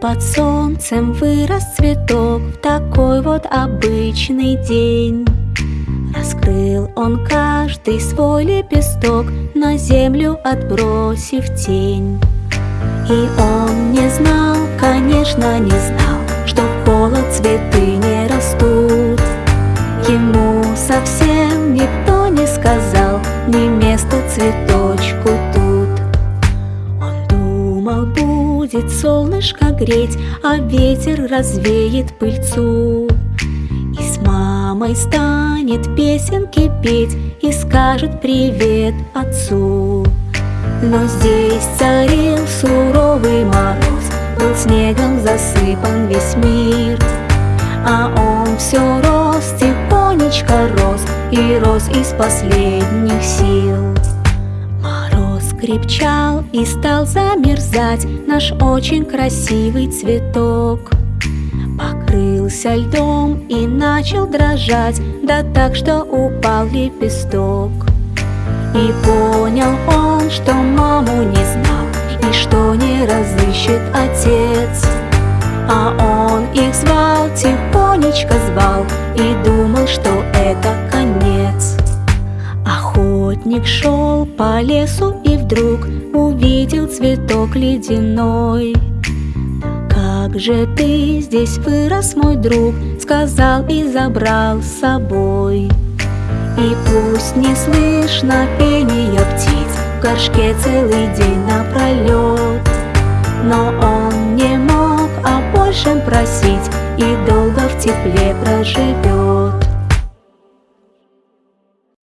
под солнцем вырос цветок В такой вот обычный день. Раскрыл он каждый свой лепесток На землю отбросив тень. И он не знал, конечно, не знал будет солнышко греть А ветер развеет пыльцу. И с мамой станет песенки петь И скажет привет отцу. Но здесь царил суровый мороз Был снегом засыпан весь мир. А он все рос, тихонечко рос И рос из последних сил крепчал и стал замерзать Наш очень красивый цветок. Покрылся льдом и начал дрожать Да так, что упал лепесток. И понял он, что маму не знал И что не разыщет отец. А он их звал, тихонечко звал И думал, что это конец. Охотник шел по лесу и вдруг Увидел цветок ледяной. Как же ты здесь вырос, мой друг Сказал и забрал с собой. И пусть не слышно пения птиц В горшке целый день напролет Но он не мог о большем просить И долго в тепле проживет